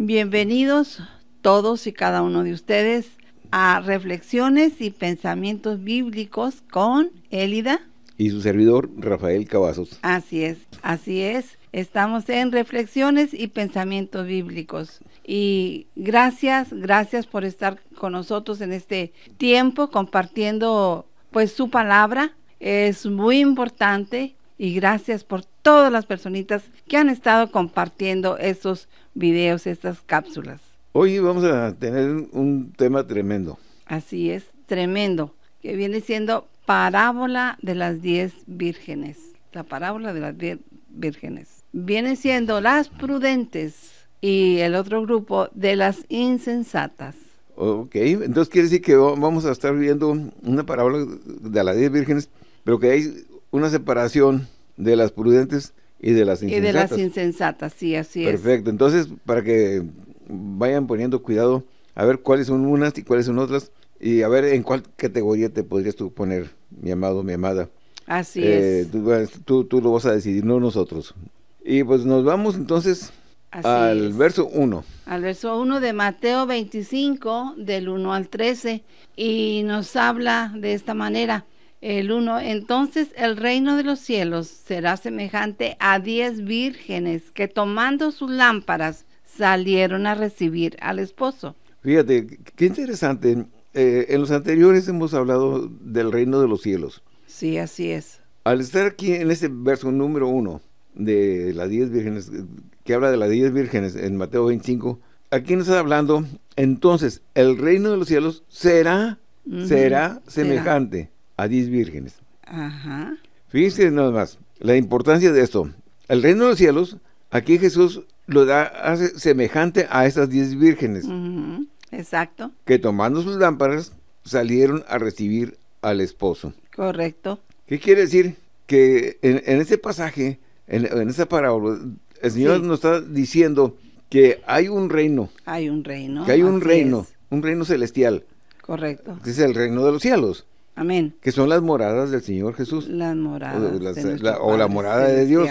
Bienvenidos todos y cada uno de ustedes a Reflexiones y Pensamientos Bíblicos con Élida. Y su servidor, Rafael Cavazos. Así es, así es. Estamos en Reflexiones y Pensamientos Bíblicos. Y gracias, gracias por estar con nosotros en este tiempo compartiendo pues su palabra. Es muy importante y gracias por todas las personitas que han estado compartiendo estos videos, estas cápsulas. Hoy vamos a tener un tema tremendo. Así es, tremendo, que viene siendo parábola de las diez vírgenes. La parábola de las diez vírgenes. Viene siendo las prudentes y el otro grupo de las insensatas. Ok, entonces quiere decir que vamos a estar viendo una parábola de las diez vírgenes, pero que hay una separación de las prudentes y de las insensatas. Y de las insensatas, sí, así es. Perfecto, entonces para que vayan poniendo cuidado a ver cuáles son unas y cuáles son otras y a ver en cuál categoría te podrías tú poner, mi amado, mi amada. Así eh, es. Tú, tú, lo vas a decidir, no nosotros. Y pues nos vamos entonces al verso 1. Al verso 1 de Mateo 25, del 1 al 13, y nos habla de esta manera. El 1, entonces el reino de los cielos será semejante a diez vírgenes que tomando sus lámparas salieron a recibir al esposo. Fíjate, qué interesante. Eh, en los anteriores hemos hablado del reino de los cielos. Sí, así es. Al estar aquí en este verso número 1 de las diez vírgenes, que habla de las diez vírgenes en Mateo 25, aquí nos está hablando, entonces, el reino de los cielos será, será semejante a diez vírgenes. Ajá. Fíjense nada más, la importancia de esto. El reino de los cielos, aquí Jesús lo da, hace semejante a esas diez vírgenes. Exacto. Que tomando sus lámparas salieron a recibir al esposo. Correcto. ¿Qué quiere decir? Que en, en este pasaje, en, en esa parábola, el Señor nos está diciendo que hay un reino. Hay un reino. Que hay un reino, un reino celestial. Correcto. Que es el reino de los cielos. Amén. Que son las moradas del Señor Jesús. Las moradas. O, la, morada de Dios.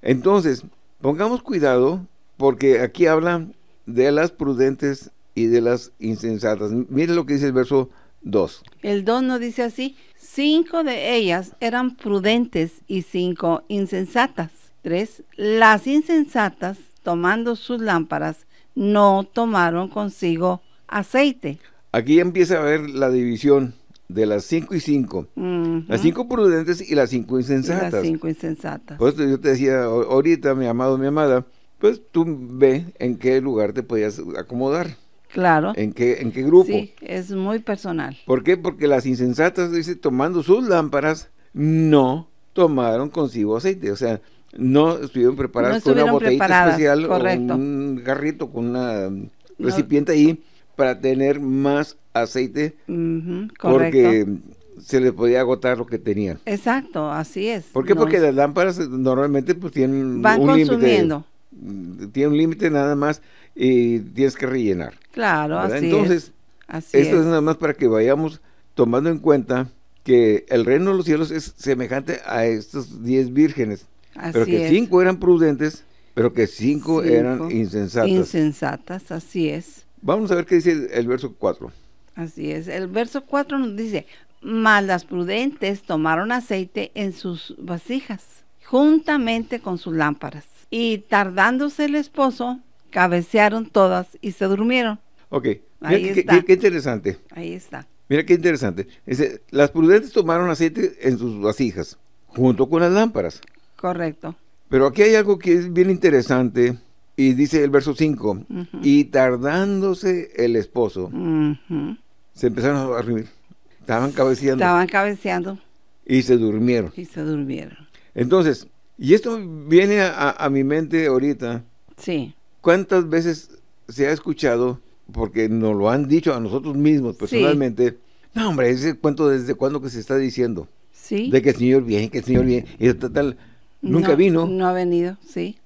Entonces, pongamos cuidado porque aquí habla de las prudentes y de las insensatas. Mire lo que dice el verso 2. El 2 nos dice así, cinco de ellas eran prudentes y cinco insensatas. 3. Las insensatas, tomando sus lámparas, no tomaron consigo aceite. Aquí empieza a ver la división de las cinco y cinco. Las cinco prudentes y las cinco insensatas. las cinco insensatas. Pues yo te decía ahorita, mi amado, mi amada, pues tú ve en qué lugar te podías acomodar. Claro. ¿En qué, ¿En qué grupo? Sí, es muy personal. ¿Por qué? Porque las insensatas, dice, tomando sus lámparas, no tomaron consigo aceite. O sea, no estuvieron preparadas con una botellita especial o un garrito con una recipiente ahí para tener más aceite porque se les podía agotar lo que tenían. Exacto, así es. ¿Por qué? porque las lámparas normalmente pues tienen Van un consumiendo. límite. Tiene un límite nada más y tienes que rellenar. Claro, así Entonces, así esto es. nada más para que vayamos tomando en cuenta que el reino de los cielos es semejante a estos diez vírgenes. pero que cinco eran prudentes, pero que cinco, eran insensatas. Insensatas, así es. Vamos a ver qué dice el verso 4. Así es. El verso 4 nos dice, mas las prudentes tomaron aceite en sus vasijas, juntamente con sus lámparas. Y tardándose el esposo, cabecearon todas y se durmieron. Ok, Ahí está. Qué, interesante. Ahí está. Mira qué interesante. Dice, las prudentes tomaron aceite en sus vasijas, junto con las lámparas. Correcto. Pero aquí hay algo que es bien interesante, y dice el verso 5, y tardándose el esposo, se empezaron a dormir. Estaban cabeceando. Estaban cabeceando. Y se durmieron. Y se durmieron. Entonces, y esto viene a, mi mente ahorita. Sí. ¿Cuántas veces se ha escuchado, porque nos lo han dicho a nosotros mismos personalmente, no hombre, ese cuento desde cuándo que se está diciendo. Sí. De que el Señor viene, que el Señor viene, y tal, nunca vino. No ha venido, sí.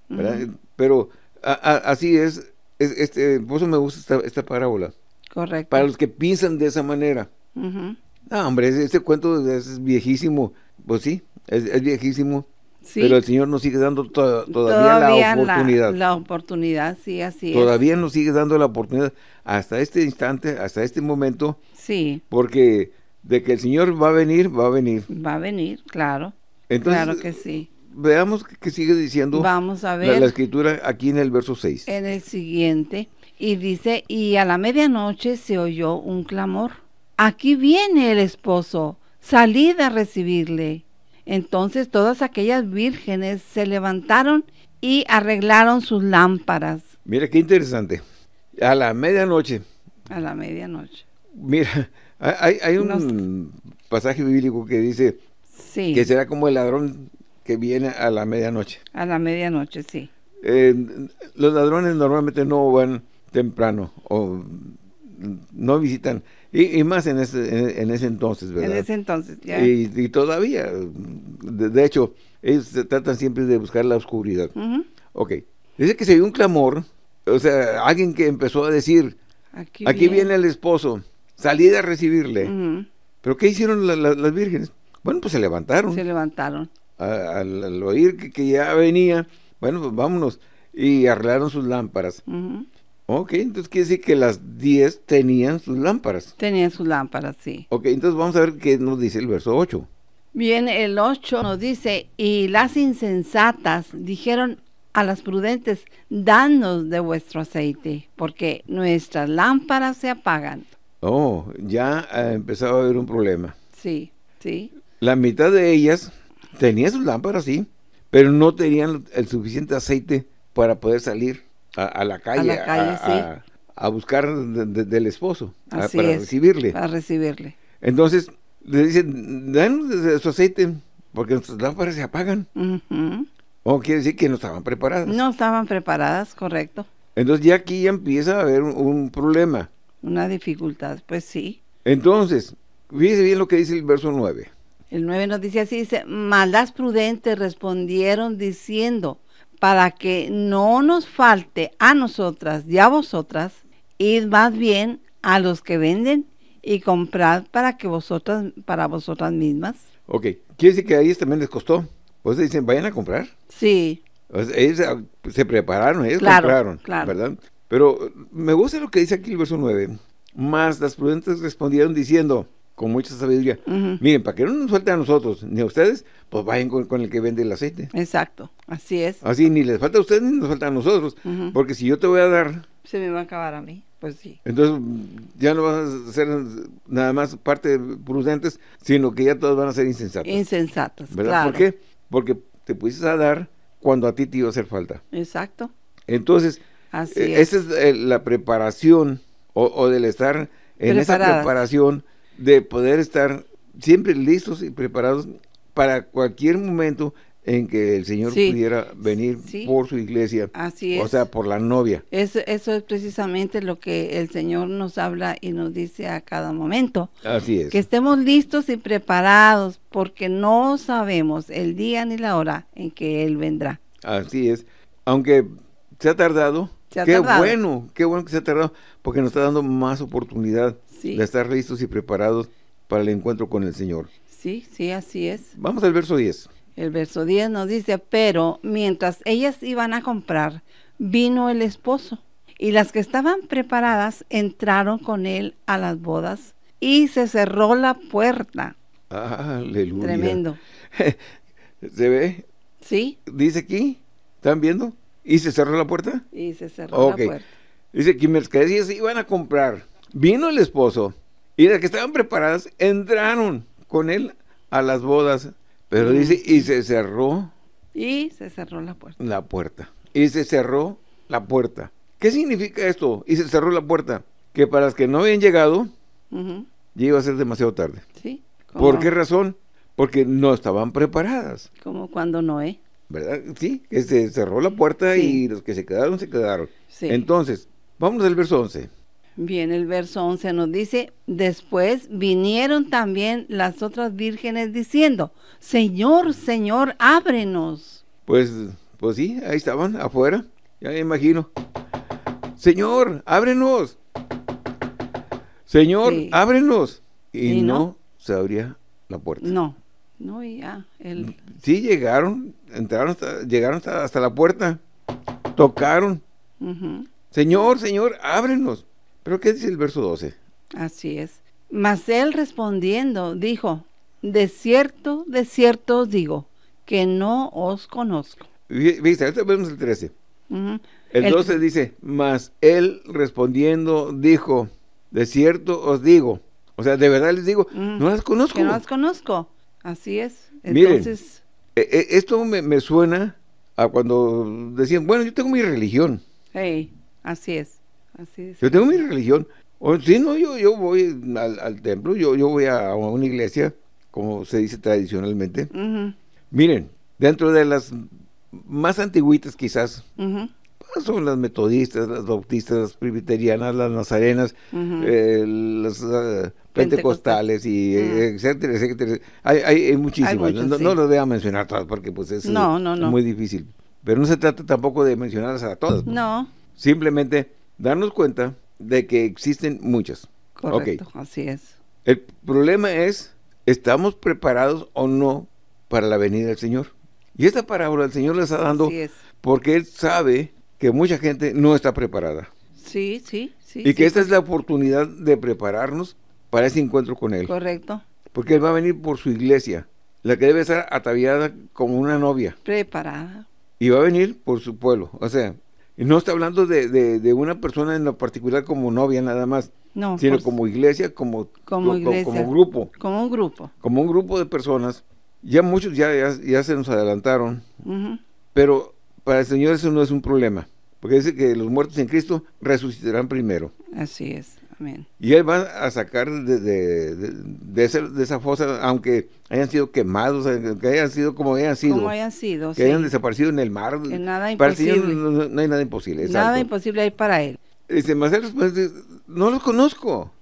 Pero así es, este, por eso me gusta esta, esta, parábola. Correcto. Para los que piensan de esa manera. No, hombre, este cuento es viejísimo. Pues sí, es, viejísimo. Pero el Señor nos sigue dando todavía, la oportunidad. La, oportunidad, sí, así Todavía nos sigue dando la oportunidad hasta este instante, hasta este momento. Sí. Porque de que el Señor va a venir, va a venir. Va a venir, claro. claro que sí. Veamos qué sigue diciendo Vamos a ver. La, escritura aquí en el verso 6. En el siguiente. Y dice, y a la medianoche se oyó un clamor. Aquí viene el esposo, salid a recibirle. Entonces todas aquellas vírgenes se levantaron y arreglaron sus lámparas. Mira qué interesante. A la medianoche. A la medianoche. Mira, hay, un pasaje bíblico que dice que será como el ladrón que viene a la medianoche. A la medianoche, sí. Eh, los ladrones normalmente no van temprano o no visitan y, más en ese, en, ese entonces, ¿verdad? En ese entonces, ya. Y, todavía, de, hecho, ellos se tratan siempre de buscar la oscuridad. Ok. Dice que se vio un clamor, o sea, alguien que empezó a decir, aquí, viene. el esposo, salí a recibirle. ¿Pero qué hicieron las vírgenes? Bueno, pues se levantaron. Se levantaron. Al, oír que, ya venía, bueno, pues vámonos. Y arreglaron sus lámparas. Ok, entonces quiere decir que las 10 tenían sus lámparas. Tenían sus lámparas, sí. Ok, entonces vamos a ver qué nos dice el verso 8. Bien, el 8 nos dice, y las insensatas dijeron a las prudentes, danos de vuestro aceite, porque nuestras lámparas se apagan. Oh, ya ha empezado a haber un problema. Sí, sí. La mitad de ellas tenían sus lámparas, sí, pero no tenían el suficiente aceite para poder salir a, la calle, a, buscar del esposo, para recibirle. Para recibirle. Entonces, le dicen, danos su aceite, porque nuestras lámparas se apagan. O quiere decir que no estaban preparadas. No estaban preparadas, correcto. Entonces ya aquí ya empieza a haber un, problema. Una dificultad, pues sí. Entonces, fíjese bien lo que dice el verso 9. El 9 nos dice así, dice, maldas prudentes respondieron diciendo, para que no nos falte a nosotras y a vosotras, id más bien a los que venden y comprad para que vosotras, para vosotras mismas. Ok, quiere decir que a ellos también les costó. Pues dicen, vayan a comprar. Sí. ellos ah, se prepararon, ellos compraron, ¿verdad? Pero me gusta lo que dice aquí el verso 9. Más las prudentes respondieron diciendo, con mucha sabiduría. Miren, para que no nos falte a nosotros ni a ustedes, pues vayan con, el que vende el aceite. Exacto, así es. Así ni les falta a ustedes ni nos falta a nosotros, porque si yo te voy a dar... Se me va a acabar a mí, pues sí. Entonces ya no vas a ser nada más parte prudentes, sino que ya todos van a ser insensatos. Insensatos, ¿verdad? ¿Por qué? Porque te pusiste a dar cuando a ti te iba a hacer falta. Exacto. Entonces, eh, esa es eh, la preparación o, del estar en esa preparación de poder estar siempre listos y preparados para cualquier momento en que el Señor pudiera venir por su iglesia, Así o sea, por la novia. Eso, eso es precisamente lo que el Señor nos habla y nos dice a cada momento. Así es. Que estemos listos y preparados porque no sabemos el día ni la hora en que Él vendrá. Así es. Aunque se ha tardado, qué bueno, qué bueno que se ha tardado, porque nos está dando más oportunidad de estar listos y preparados para el encuentro con el Señor. Sí, sí, así es. Vamos al verso 10. El verso 10 nos dice, pero mientras ellas iban a comprar, vino el esposo, y las que estaban preparadas entraron con él a las bodas, y se cerró la puerta. Aleluya. Tremendo. ¿Se ve? Sí. Dice aquí, ¿están viendo? ¿Y se cerró la puerta? Y se cerró la puerta. Dice que ellas iban a comprar, Vino el esposo y de que estaban preparadas entraron con él a las bodas. Pero dice, y se cerró. Y se cerró la puerta. La puerta. Y se cerró la puerta. ¿Qué significa esto? Y se cerró la puerta. Que para las que no habían llegado, ya iba a ser demasiado tarde. Sí. ¿Por qué razón? Porque no estaban preparadas. Como cuando Noé. ¿Verdad? Sí, que se cerró la puerta y los que se quedaron, se quedaron. Sí. Entonces, vamos al verso 11. Bien, el verso 11 nos dice, después vinieron también las otras vírgenes diciendo, Señor, Señor, ábrenos. Pues, pues sí, ahí estaban, afuera, ya me imagino. Señor, ábrenos. Señor, ábrenos. Y, no, se abría la puerta. No, No, ya. El... Sí, llegaron, entraron, llegaron hasta, la puerta, tocaron. Señor, Señor, ábrenos. ¿Pero qué dice el verso 12? Así es. Mas él respondiendo dijo, de cierto, de cierto os digo, que no os conozco. Viste, ahorita vemos el 13. El 12 dice, mas él respondiendo dijo, de cierto os digo. O sea, de verdad les digo, no las conozco. Que no las conozco. Así es. Entonces... E, e, esto me, suena a cuando decían, bueno, yo tengo mi religión. Hey, así es. Así es. Yo tengo mi religión. O, sí, no, yo, yo voy al, templo, yo, yo voy a una iglesia, como se dice tradicionalmente. Miren, dentro de las más antiguitas quizás, pues, son las metodistas, las bautistas, las presbiterianas, las nazarenas, eh, las uh, pentecostales, y etcétera, etcétera. Hay, hay, muchísimas, no, lo voy a mencionar todas porque pues es muy difícil. Pero no se trata tampoco de mencionarlas a todas. No. Simplemente darnos cuenta de que existen muchas. Correcto, así es. El problema es, ¿estamos preparados o no para la venida del Señor? Y esta parábola el Señor la está dando porque Él sabe que mucha gente no está preparada. Sí, sí, sí. Y que esta es la oportunidad de prepararnos para ese encuentro con Él. Correcto. Porque Él va a venir por su iglesia, la que debe estar ataviada como una novia. Preparada. Y va a venir por su pueblo. O sea, no está hablando de, una persona en lo particular como novia nada más. No, sino como iglesia, como, como, iglesia, como grupo. Como un grupo. Como un grupo de personas ya muchos ya, ya, se nos adelantaron, pero para el Señor eso no es un problema, porque dice que los muertos en Cristo resucitarán primero. Así es, amén. Y Él va a sacar de, de, de, esa, fosa, aunque hayan sido quemados, que hayan sido como hayan sido. Como hayan sido, Que hayan desaparecido en el mar. Que nada imposible. no, hay nada imposible. Nada imposible hay para Él. Dice, no los conozco.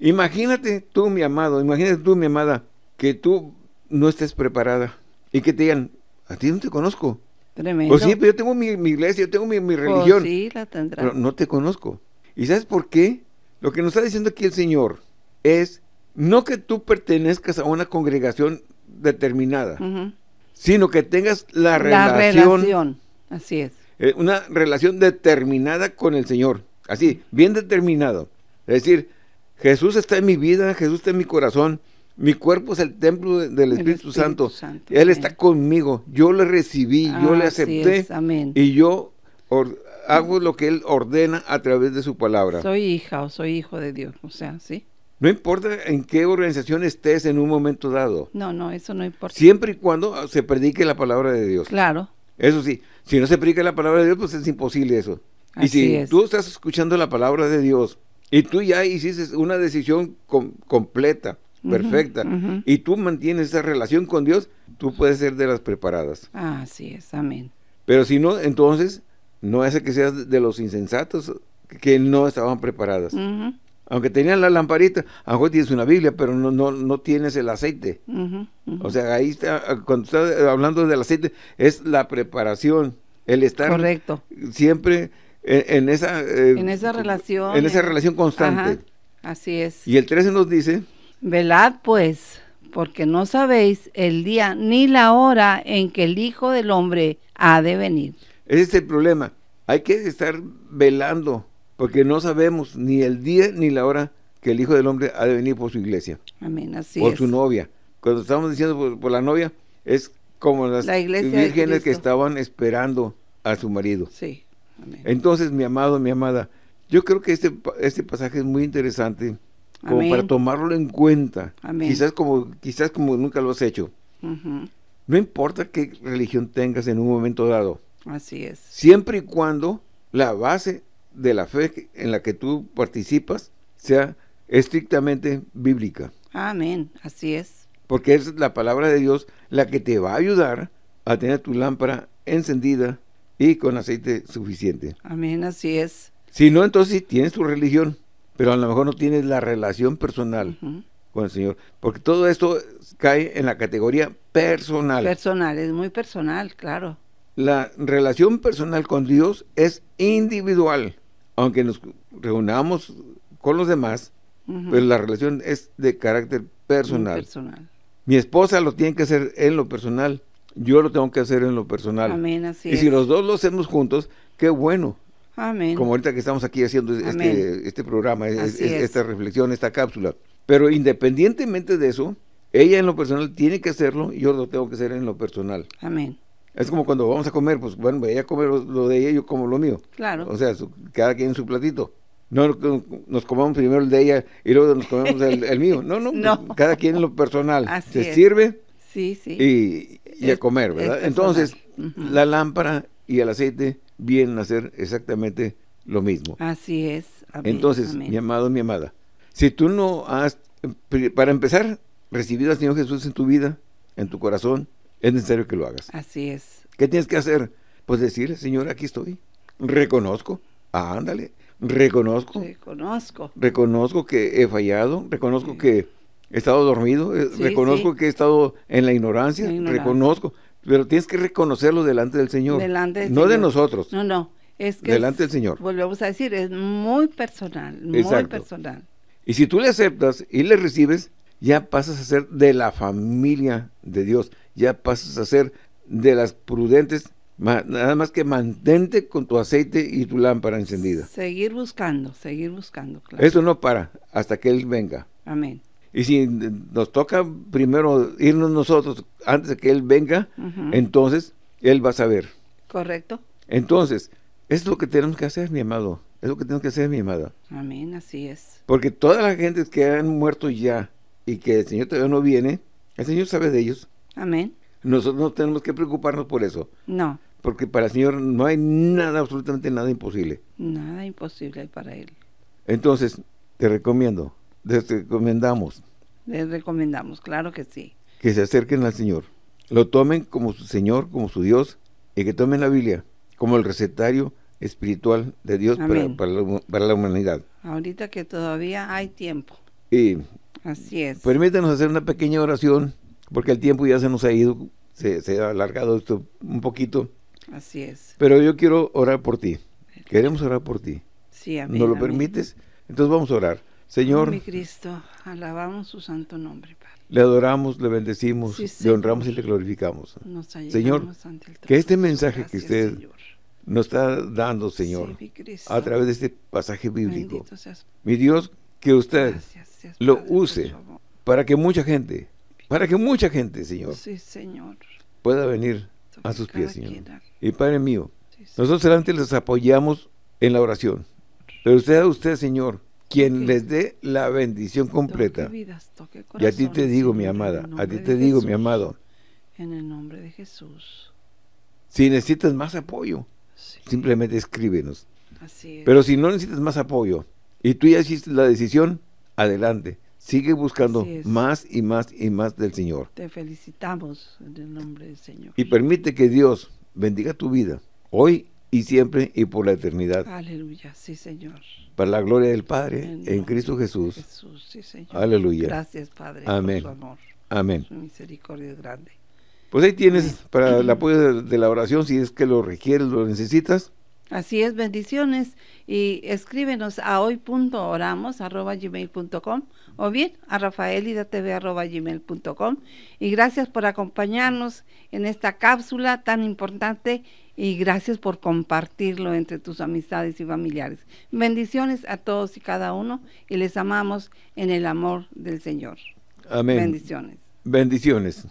Imagínate tú, mi amado, imagínate tú, mi amada, que tú no estés preparada y que te digan, a ti no te conozco. Tremendo. Pues sí, pero yo tengo mi, iglesia, yo tengo mi, pues religión. sí, la tendrá. Pero no te conozco. ¿Y sabes por qué? Lo que nos está diciendo aquí el Señor es no que tú pertenezcas a una congregación determinada, sino que tengas la, la relación, Así es. Eh, una relación determinada con el Señor. Así, bien determinado. Es decir, Jesús está en mi vida, Jesús está en mi corazón, mi cuerpo es el templo del Espíritu, Santo. Él está conmigo. Yo le recibí, yo le acepté. Y yo hago lo que Él ordena a través de su palabra. Soy hija o soy hijo de Dios. O sea, ¿sí? No importa en qué organización estés en un momento dado. No, no, eso no importa. Siempre y cuando se predique la palabra de Dios. Claro. Eso sí, si no se predica la palabra de Dios, pues es imposible eso. y si tú estás escuchando la palabra de Dios y tú ya hiciste una decisión completa, perfecta, y tú mantienes esa relación con Dios, tú puedes ser de las preparadas. Así es, amén. Pero si no, entonces, no hace que seas de los insensatos que no estaban preparadas. Aunque tenían la lamparita, a lo mejor tienes una Biblia, pero no, no, no tienes el aceite. O sea, ahí está, cuando estás hablando del aceite, es la preparación, el estar Correcto. siempre en, esa... Eh, en esa relación. En esa relación constante. así es. Y el 13 nos dice... Velad pues, porque no sabéis el día ni la hora en que el Hijo del Hombre ha de venir. Ese es el problema. Hay que estar velando, porque no sabemos ni el día ni la hora que el Hijo del Hombre ha de venir por su iglesia. Amén, así Por su novia. Cuando estamos diciendo por, la novia, es como las vírgenes que estaban esperando a su marido. Sí. Entonces, mi amado, mi amada, yo creo que este, este pasaje es muy interesante como para tomarlo en cuenta. Quizás como quizás como nunca lo has hecho. No importa qué religión tengas en un momento dado. Así es. Siempre y cuando la base de la fe en la que tú participas sea estrictamente bíblica. Amén, así es. Porque es la palabra de Dios la que te va a ayudar a tener tu lámpara encendida y con aceite suficiente. Amén, así es. Si no, entonces tienes tu religión pero a lo mejor no tienes la relación personal con el Señor, porque todo esto cae en la categoría personal. Personal, es muy personal, claro. La relación personal con Dios es individual, aunque nos reunamos con los demás, pero la relación es de carácter personal. personal. Mi esposa lo tiene que hacer en lo personal, yo lo tengo que hacer en lo personal. Amén, así y si los dos lo hacemos juntos, qué bueno. Amén. Como ahorita que estamos aquí haciendo este, este, programa, esta reflexión, esta cápsula. Pero independientemente de eso, ella en lo personal tiene que hacerlo y yo lo tengo que hacer en lo personal. Amén. Es como cuando vamos a comer, pues bueno, ella come lo, de ella y yo como lo mío. Claro. O sea, cada quien en su platito. No nos comamos primero el de ella y luego nos comemos el, mío. No, no, cada quien en lo personal. Se sirve sí, sí. Y, a comer, ¿verdad? Entonces, la lámpara y el aceite vienen a hacer exactamente lo mismo. Así es. Entonces, mi amado, mi amada, si tú no has, para empezar, recibido al Señor Jesús en tu vida, en tu corazón, es necesario que lo hagas. Así es. ¿Qué tienes que hacer? Pues decirle, Señor, aquí estoy. Reconozco. ándale. Reconozco. Reconozco. Reconozco que he fallado. Reconozco que he estado dormido. Eh, reconozco que he estado en la ignorancia. Reconozco. Pero tienes que reconocerlo delante del Señor. Delante no de nosotros. No, no. Es que delante del Señor. Volvemos a decir, es muy personal. Muy personal. Y si tú le aceptas y le recibes, ya pasas a ser de la familia de Dios, ya pasas a ser de las prudentes, nada más que mantente con tu aceite y tu lámpara encendida. Seguir buscando, seguir buscando. Claro. Eso no para hasta que Él venga. Amén. Y si nos toca primero irnos nosotros antes de que Él venga, entonces Él va a saber. Correcto. Entonces, es lo que tenemos que hacer, mi amado. Es lo que tenemos que hacer, mi amada. Amén, así es. Porque todas las gentes que han muerto ya, y que el Señor todavía no viene, el Señor sabe de ellos. Amén. Nosotros no tenemos que preocuparnos por eso. No. Porque para el Señor no hay nada, absolutamente nada imposible. Nada imposible para Él. Entonces, te recomiendo, te recomendamos. Les recomendamos, claro que sí. Que se acerquen al Señor. Lo tomen como su Señor, como su Dios, y que tomen la Biblia como el recetario espiritual de Dios para, para la humanidad. Ahorita que todavía hay tiempo. Y Así es. Permítanos hacer una pequeña oración, porque el tiempo ya se nos ha ido, se, ha alargado esto un poquito. Así es. Pero yo quiero orar por ti. Queremos orar por ti. Sí, amén. ¿Nos lo permites? Entonces vamos a orar. Señor. mi Cristo, alabamos su santo nombre, Padre. Le adoramos, le bendecimos, le honramos y le glorificamos. Señor, que este mensaje que usted nos está dando, Señor, a través de este pasaje bíblico, mi Dios, que usted lo use para que mucha gente, para que mucha gente, Señor, pueda venir a sus pies, Señor. Y Padre mío, nosotros delante les apoyamos en la oración, pero usted, usted, Señor, quien les dé la bendición completa. y a ti te digo, mi amada, a ti te digo, mi amado. En el nombre de Jesús. Si necesitas más apoyo, simplemente escríbenos. Pero si no necesitas más apoyo y tú ya hiciste la decisión, adelante. Sigue buscando más y más y más del Señor. Te felicitamos en el nombre del Señor. Y permite que Dios bendiga tu vida, hoy y siempre y por la eternidad. Aleluya, sí Señor. Para la gloria del Padre, en, Cristo Jesús. Jesús sí, Señor. Aleluya. Gracias Padre Amén. por su amor. Amén. Su misericordia es grande. Pues ahí tienes para el apoyo de la oración, si es que lo requieres, lo necesitas. Así es, bendiciones. Y escríbenos a hoy.oramos.gmail.com o bien a rafaelidatv.gmail.com. Y gracias por acompañarnos en esta cápsula tan importante y gracias por compartirlo entre tus amistades y familiares. Bendiciones a todos y cada uno y les amamos en el amor del Señor. Amén. Bendiciones. Bendiciones.